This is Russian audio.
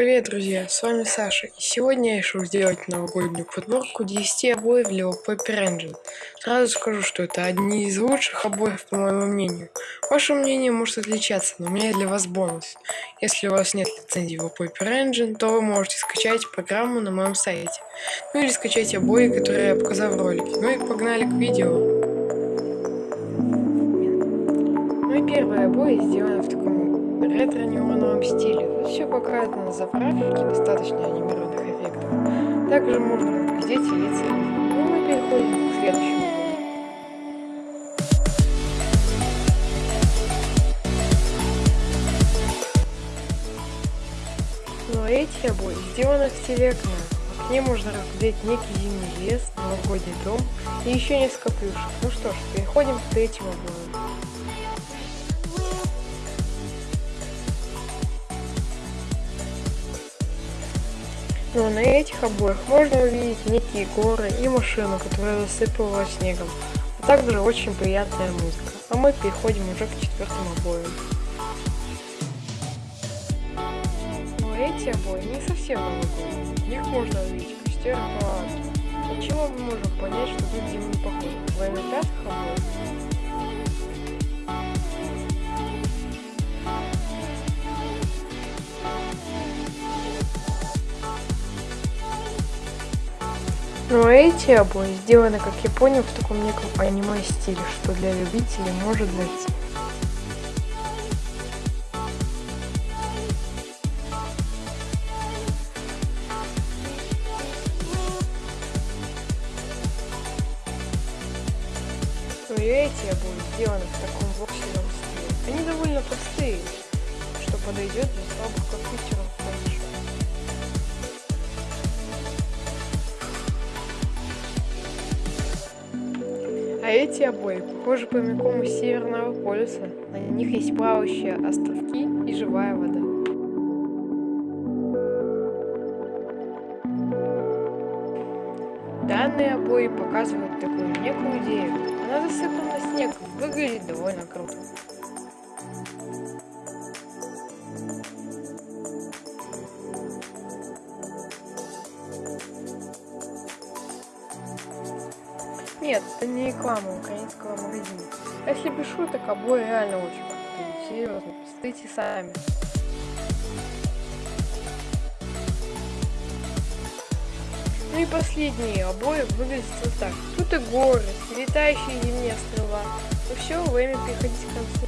Привет, друзья, с вами Саша, и сегодня я решил сделать новогоднюю подборку 10 обоев для Paper Engine. Сразу скажу, что это одни из лучших обоев, по моему мнению. Ваше мнение может отличаться, но у меня для вас бонус. Если у вас нет лицензии в Paper Engine, то вы можете скачать программу на моем сайте. Ну или скачать обои, которые я показал в ролике. Ну и погнали к видео. Мои первые обои сделаны в таком ретро-неоновом стиле. Тут все покрыто на заправке достаточно анимированных эффектов. Также можно разглядеть лица. Ну, мы переходим к следующему. Но эти обои сделаны в стиле окна. В окне можно разглядеть некий зимний лес, новогодний дом и еще несколько плюшек. Ну что ж, переходим к третьему обоим. Но на этих обоях можно увидеть некие горы и машину, которая засыпала снегом, а также очень приятная музыка. А мы переходим уже к четвертым обоям. Но эти обои не совсем новогодние. В них можно увидеть костер и палатки. От чего мы можем понять, что тут зимний поход? Во время пятых обоев Но эти обои сделаны, как я понял, в таком неком аниме стиле, что для любителей может зайти. Но и эти обои сделаны в таком воксельном стиле. Они довольно простые, что подойдет для слабых компьютеров А эти обои похожи прямиком из Северного полюса. На них есть плавающие островки и живая вода. Данные обои показывают такую некую идею. Она засыпана снегом, выглядит довольно круто. Нет, это не реклама украинского магазина. Если без шуток, обои реально очень крутые. Серьезно, посмотрите сами. Ну и последние обои выглядят вот так. Тут и горы, летающие зимние острова. Ну все, время переходить к концу.